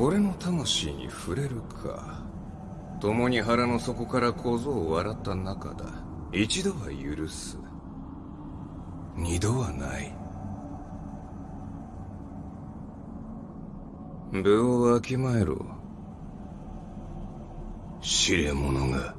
俺の魂に触れるか。共に腹の底から小僧を笑った中だ。一度は許す。二度はない。部をわきまえろ。知れ者が。